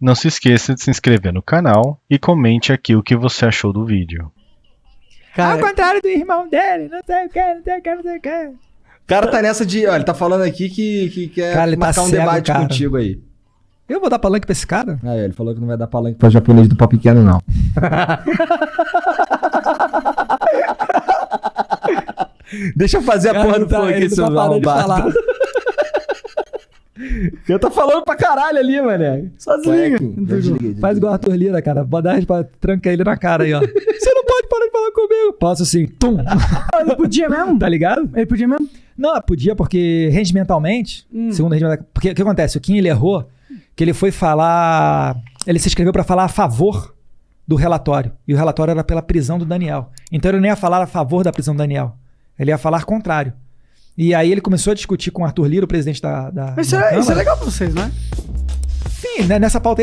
Não se esqueça de se inscrever no canal e comente aqui o que você achou do vídeo. Cara, Ao contrário do irmão dele, não sei o que, não sei o que, não sei o que. o cara tá nessa de. Olha, ele tá falando aqui que, que quer Cara, ele tá marcar um cego, debate cara. contigo aí. Eu vou dar palanque pra esse cara? Ah, ele falou que não vai dar palanque pra japonês do pau pequeno, não. Deixa eu fazer a porra do tá, flow aqui, ele seu tá arrombado. Eu tô falando pra caralho ali, mané. Desliguei, já Faz igual o Arthur Lira, cara. Bota a resposta, tranca ele na cara aí, ó. Você não pode parar de falar comigo. Posso assim, tum. Ele podia mesmo? Tá ligado? Ele podia mesmo? Não, podia porque regimentalmente, Hum. segundo regimental, porque o que acontece? O Kim ele errou que ele foi falar, ele se inscreveu pra falar a favor do relatório e o relatório era pela prisão do Daniel. Então ele não ia falar a favor da prisão do Daniel, ele ia falar contrário. E aí ele começou a discutir com o Arthur Lira, o presidente da, da Mas isso da é, isso é legal pra vocês, né? Sim, né, nessa pauta aí a